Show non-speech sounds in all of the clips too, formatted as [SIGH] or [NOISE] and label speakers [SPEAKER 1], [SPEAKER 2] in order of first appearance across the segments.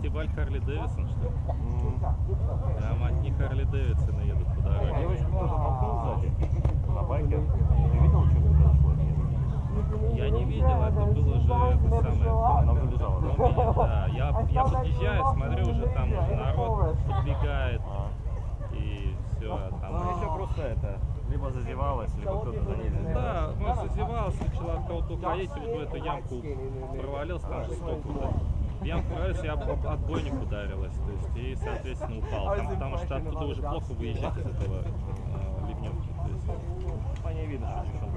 [SPEAKER 1] фестиваль Харли Дэвисон, что ли? Прям одни Харли Дэвидсоны едут по дороге.
[SPEAKER 2] Девочку кто-то толкнул сзади на байке. Ты видел, что произошло? Нет.
[SPEAKER 1] Я не видел, это было уже это самое.
[SPEAKER 2] Она уже лежала, да?
[SPEAKER 1] Ну, меня, да. Я, я подъезжаю, смотрю, уже там уже народ подбегает.
[SPEAKER 2] А.
[SPEAKER 1] И все,
[SPEAKER 2] Ну,
[SPEAKER 1] там.
[SPEAKER 2] еще просто это, либо зазевалась, либо кто-то за ней зазевался.
[SPEAKER 1] Да, может зазевался, начала от кого-то уходить, вот в эту ямку провалился, там же столько ямку провалился, я об, об отбойник ударилась, то есть, и, соответственно, упал. Там, потому что оттуда уже плохо выезжать из этого э, ливневки. То есть,
[SPEAKER 2] По ней видно, что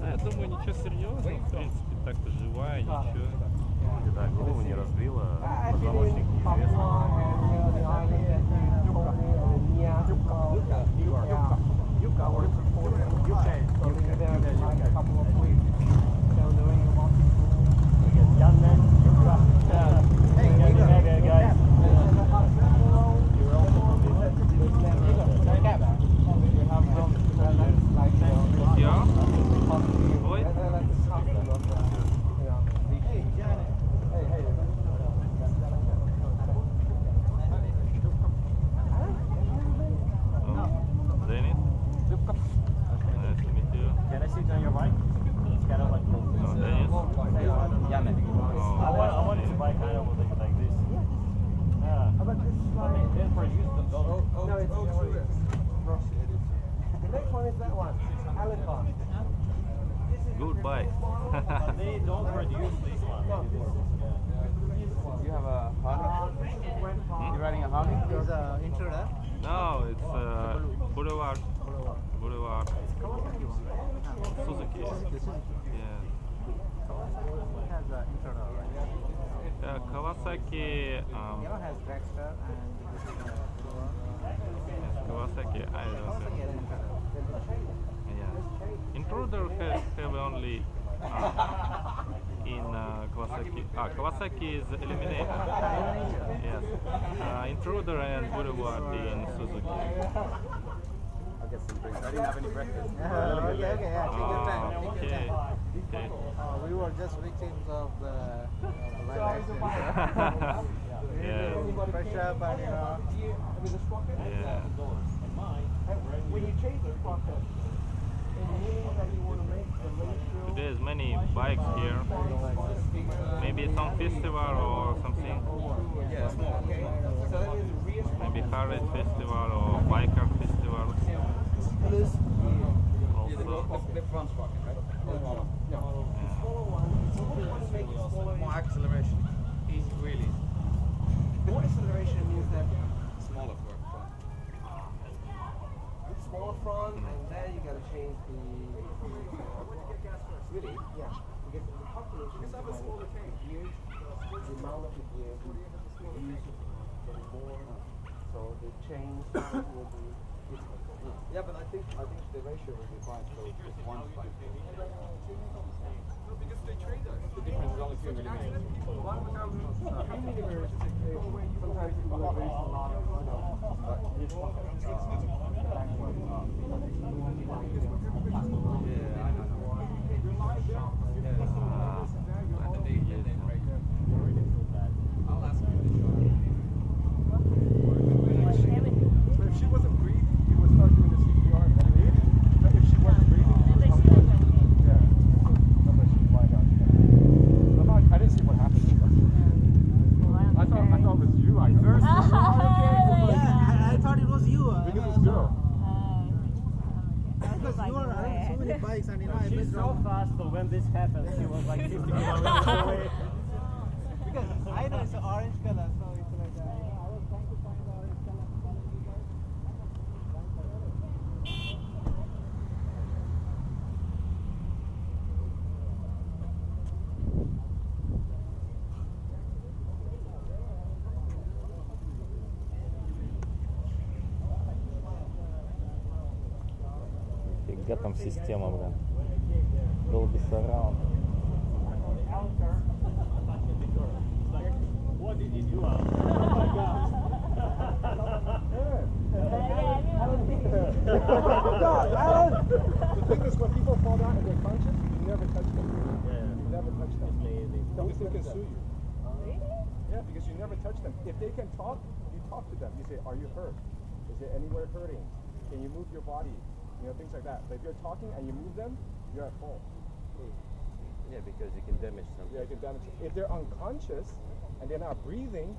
[SPEAKER 1] а, я думаю, ничего серьезного, в принципе, так-то живая, ничего.
[SPEAKER 2] Да, голову не разбила, позвоночник On your bike? It's kind of like
[SPEAKER 1] Oh, Dennis? Oh,
[SPEAKER 2] I want, I want to buy kind of like, like this. Yeah. But they, they produce the, those.
[SPEAKER 3] No, it's Ross edited. The next one is that one, Alicon.
[SPEAKER 1] good bike.
[SPEAKER 2] they don't produce this one.
[SPEAKER 3] You have a Harley? You're riding a Harley? There's a intruder.
[SPEAKER 1] no, it's uh, Boulevard. Boulevard. Suzuki. Yeah.
[SPEAKER 3] has a intruder.
[SPEAKER 1] Uh, Kawasaki. Um,
[SPEAKER 3] has Dragster and this is a
[SPEAKER 1] yes, Kawasaki. I don't know.
[SPEAKER 3] Has.
[SPEAKER 1] Yeah. Intruder have, have only uh, in uh, Kawasaki. Ah, Kawasaki is Eliminator. Yes. Uh, Intruder and Boulevard in Suzuki.
[SPEAKER 3] Get some drinks. I didn't have any breakfast. okay, okay, yeah, take your time. Take your time.
[SPEAKER 1] Okay.
[SPEAKER 3] Uh, we were just victims of the, of the accident.
[SPEAKER 1] Yeah.
[SPEAKER 3] Fresh up and you know.
[SPEAKER 1] Yeah.
[SPEAKER 3] When you change the sprocket, it means that you want the ratio.
[SPEAKER 1] There's many bikes here. Maybe some festival or something.
[SPEAKER 3] Yeah, small. Okay. So that means rear
[SPEAKER 1] Maybe Harley festival or festival.
[SPEAKER 3] The. The smaller. More acceleration. Easy, really. More acceleration means that smaller front. Smaller front, and then you gotta change the. Really? Yeah. Because the calculation is the smaller gears, the amount of the gears, you use getting more, so the change will be.
[SPEAKER 4] Yeah, but I think I think the ratio will be fine. So just one spike. The difference is only two millimeters.
[SPEAKER 3] sometimes people are very small.
[SPEAKER 4] But if she wasn't breathing, you would start doing the CPR and then leave. But if she wasn't breathing, you would come back. Yeah. No, but she's lying down. I'm not, I didn't see what happened to her. I thought I thought it was you. I first
[SPEAKER 3] Yeah, I, I thought it was you. Uh,
[SPEAKER 4] because this girl.
[SPEAKER 3] because you are riding so many bikes and you know I
[SPEAKER 2] She's
[SPEAKER 3] missed
[SPEAKER 2] so
[SPEAKER 3] wrong.
[SPEAKER 2] fast, so when this happened, she was like 50 kilometers away.
[SPEAKER 3] Because I know it's an orange color, so it's like uh, I was trying to find the orange color.
[SPEAKER 1] Нифига там система, блин. Dolby Surround.
[SPEAKER 2] What did you do? Alan? Oh my god.
[SPEAKER 4] God, Alan! The thing is, when people fall down and they're conscious, you never touch them. You never touch them. Because they can sue you. Yeah, because you never touch them. If they can talk, you talk to them. You say, "Are you hurt? Is there anywhere hurting? Can you move your body? You know, things like that. But if you're talking and you move them, you're at fault.
[SPEAKER 5] Yeah, because you can damage something.
[SPEAKER 4] Yeah, you can damage. If they're unconscious and they're not breathing,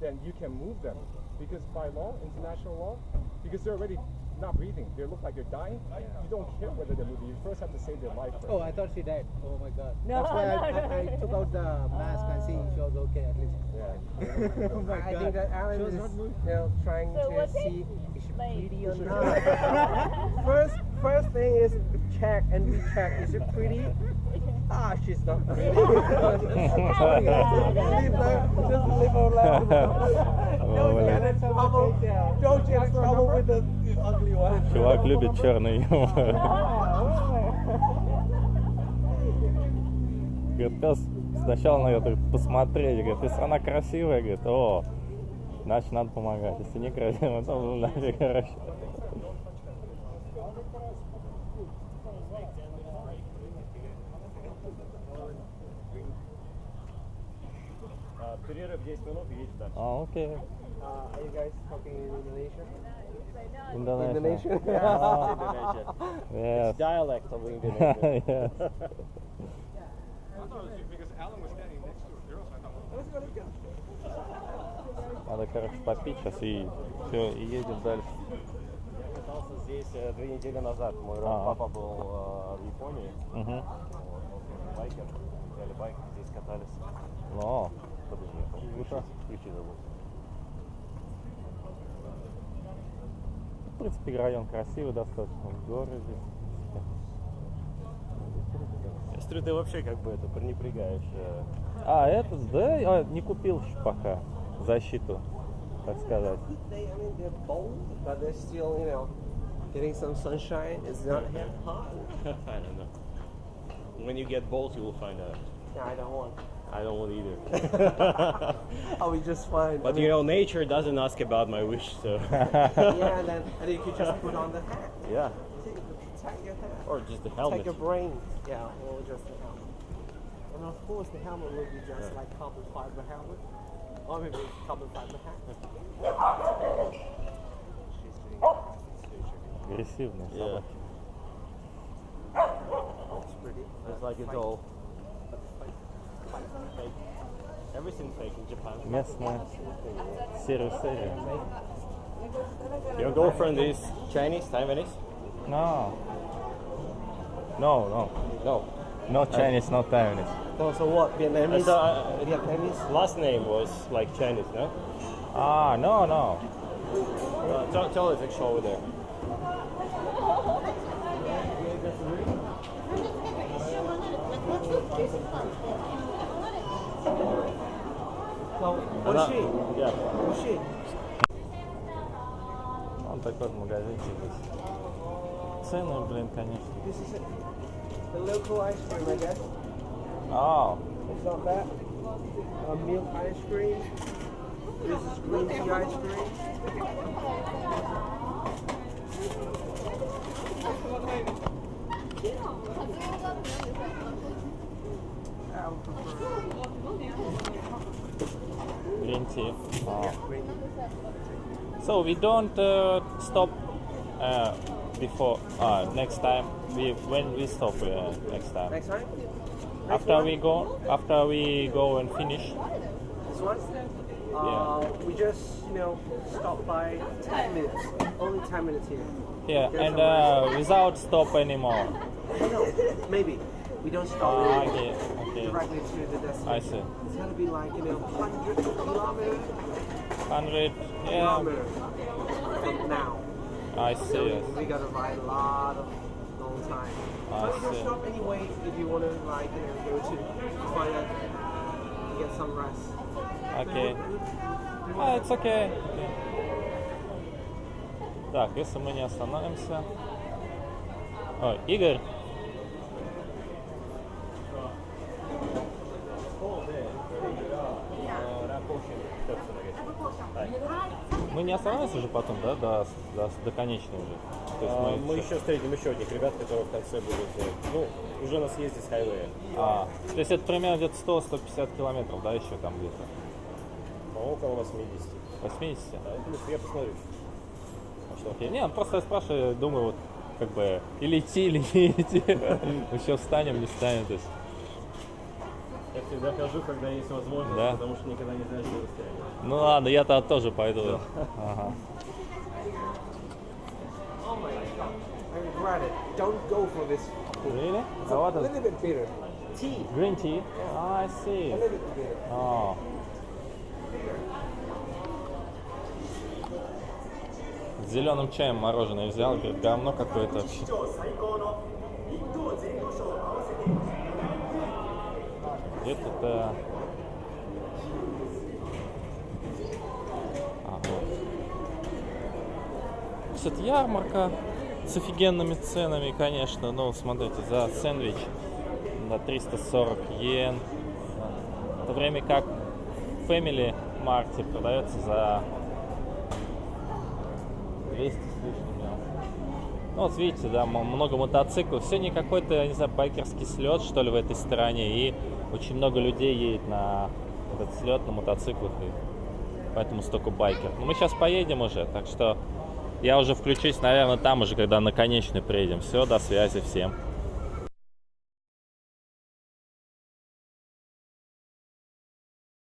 [SPEAKER 4] then you can move them. Because by law, international law, because they're already not breathing, they look like they're dying. You don't care whether they're moving. You first have to save their life first.
[SPEAKER 6] Oh, I thought she died. Oh my god.
[SPEAKER 7] No,
[SPEAKER 6] That's why I,
[SPEAKER 7] no,
[SPEAKER 6] I,
[SPEAKER 7] no,
[SPEAKER 6] I
[SPEAKER 7] no.
[SPEAKER 6] took out the mask and see she was okay at least.
[SPEAKER 4] Yeah. [LAUGHS]
[SPEAKER 6] oh my
[SPEAKER 3] I
[SPEAKER 6] god.
[SPEAKER 3] think that Alan
[SPEAKER 6] was
[SPEAKER 3] is
[SPEAKER 6] not moving.
[SPEAKER 3] you know, trying
[SPEAKER 7] So
[SPEAKER 3] to see if she's pretty or [LAUGHS] not. [LAUGHS] first, first thing is check and recheck. Is it pretty? Ah, she's not pretty. just leave her, just leave her alone.
[SPEAKER 1] Oh,
[SPEAKER 3] Don't get in trouble. Don't get in trouble with the ugly one.
[SPEAKER 1] Чувак любит черный юмор. Говорит, пес сначала надо говорит, посмотреть, говорит, если она красивая, говорит, о, значит надо помогать. Если не красивая, то нафиг, [LAUGHS] короче.
[SPEAKER 2] А, Перерыв 10 минут и едем дальше.
[SPEAKER 1] А, окей.
[SPEAKER 3] Uh, are you guys talking in Indonesian?
[SPEAKER 1] Indonesia.
[SPEAKER 3] Indonesian?
[SPEAKER 2] Indonesia.
[SPEAKER 1] Yes.
[SPEAKER 2] Dialect of [LAUGHS] Indonesia.
[SPEAKER 1] yes.
[SPEAKER 4] I thought it was because Alan was standing next to a girl, so I thought.
[SPEAKER 1] Надо, короче, попить сейчас и все, и едем дальше.
[SPEAKER 2] Я катался здесь э, две недели назад. Мой
[SPEAKER 1] А.
[SPEAKER 2] папа был э, в Японии.
[SPEAKER 1] Угу.
[SPEAKER 2] Вот, он байкер. Взяли байк, здесь катались.
[SPEAKER 1] Но,
[SPEAKER 2] Подожди, я ключи- ключи забыл.
[SPEAKER 1] в принципе, район красивый достаточно, горы здесь.
[SPEAKER 2] Я смотрю, ты вообще как бы это пренебрегаешь. э,
[SPEAKER 1] А, этот, да, а, не купил еще пока защиту, так сказать.
[SPEAKER 3] They, I mean, they're bold, but they're still, you know, getting some sunshine. It's not that hot.
[SPEAKER 2] I don't know. When you get bold, you will find out.
[SPEAKER 3] No, I don't want.
[SPEAKER 2] I don't want either. [LAUGHS]
[SPEAKER 3] I'll be just fine.
[SPEAKER 2] But
[SPEAKER 3] I mean,
[SPEAKER 2] you know, nature doesn't ask about my wish, so. [LAUGHS]
[SPEAKER 3] yeah, and then and you could just put on the hat.
[SPEAKER 2] Yeah. Or just the helmet.
[SPEAKER 3] Take your brain. Yeah, or just the helmet. And of course, the helmet would be just yeah. like carbon fiber helmet, or maybe carbon fiber hat. She's doing
[SPEAKER 1] surgery.
[SPEAKER 2] Aggressive,
[SPEAKER 1] yeah.
[SPEAKER 3] It's pretty.
[SPEAKER 2] It's like it's all fake. Everything's fake in Japan.
[SPEAKER 1] Yes. Seriously.
[SPEAKER 2] Your girlfriend is Chinese, Taiwanese?
[SPEAKER 1] No. No, no.
[SPEAKER 2] No.
[SPEAKER 1] Not Chinese, not Taiwanese.
[SPEAKER 3] No, so what? Vietnamese?
[SPEAKER 2] So, uh,
[SPEAKER 3] Vietnamese?
[SPEAKER 2] Last name was like Chinese, no?
[SPEAKER 1] Ah, no, no.
[SPEAKER 2] Uh, tell, tell us, actually, over there.
[SPEAKER 3] So, what
[SPEAKER 2] Она-
[SPEAKER 3] is she?
[SPEAKER 2] Yeah.
[SPEAKER 3] Who's she?
[SPEAKER 1] Он такой вот магазинчик здесь. Цены, блин, конечно.
[SPEAKER 3] This is it. The local ice cream, I guess.
[SPEAKER 1] А,
[SPEAKER 3] It's not bad. Uh, milk ice cream. This is green tea ice cream. I would prefer
[SPEAKER 1] Ah. So we don't uh, stop uh, before uh, next time. We when we stop uh, next time.
[SPEAKER 3] Next time?
[SPEAKER 1] After we go, after we go and finish.
[SPEAKER 3] This one? Uh, we just, you know, stop by 10 minutes. Only 10 minutes here.
[SPEAKER 1] Yeah,
[SPEAKER 3] Get
[SPEAKER 1] and uh, without stop anymore.
[SPEAKER 3] No, maybe. We don't stop
[SPEAKER 1] Ah, okay, okay.
[SPEAKER 3] directly to the destination.
[SPEAKER 1] I see.
[SPEAKER 3] It's gonna be like, you know, 100 kilometers,
[SPEAKER 1] Hundred. Yeah,
[SPEAKER 3] kilometers from now.
[SPEAKER 1] I see.
[SPEAKER 3] We gotta ride a lot of long time.
[SPEAKER 1] I
[SPEAKER 3] but you can
[SPEAKER 1] see.
[SPEAKER 3] stop anyway if you wanna like, you know, go to toilet, get some rest.
[SPEAKER 1] Окей. А, it's okay. Так, если мы не остановимся, Ой, Игорь. Не остановимся уже потом, да, до, до, до конечной уже? То есть
[SPEAKER 5] А, мы
[SPEAKER 1] всё-
[SPEAKER 5] еще встретим еще одних ребят, которые в конце будут. Ну, уже на съезде с хайвея.
[SPEAKER 1] А, то есть это примерно где-то 100-150 километров, да, еще там где-то?
[SPEAKER 5] по около 80.
[SPEAKER 1] 80?
[SPEAKER 5] Да, ну, я посмотрю.
[SPEAKER 1] А что, окей. Не, ну, просто я спрашиваю, думаю, вот, как бы, или идти, или не идти. [LAUGHS] Мы еще встанем, не встанем, то есть.
[SPEAKER 5] Я всегда хожу, когда есть возможность,
[SPEAKER 1] Да.
[SPEAKER 5] потому что никогда не знаешь, что расстояние.
[SPEAKER 1] Ну ладно, я тогда тоже пойду. Ага.
[SPEAKER 3] I mean, granted, don't go for this.
[SPEAKER 1] Really?
[SPEAKER 3] It's a
[SPEAKER 1] what
[SPEAKER 3] little bit bitter. Tea.
[SPEAKER 1] Green tea? Ah, I see.
[SPEAKER 3] A little bit bitter.
[SPEAKER 1] А. С зеленым чаем мороженое взял, говорит, говно какое-то вообще. Это-то... А, вот. Кстати, ярмарка с офигенными ценами, конечно. Ну, смотрите, за сэндвич на 340 йен. В то время как Family Mart продается за 200 с лишним. да. Ну, вот видите, да, много мотоциклов. Сегодня какой-то, я не знаю, байкерский слет, что ли, в этой стране. И очень много людей едет на этот слет на мотоциклах. И поэтому столько байкеров. Но мы сейчас поедем уже, так что я уже включусь, наверное, там уже, когда на конечную приедем. Все, до связи всем.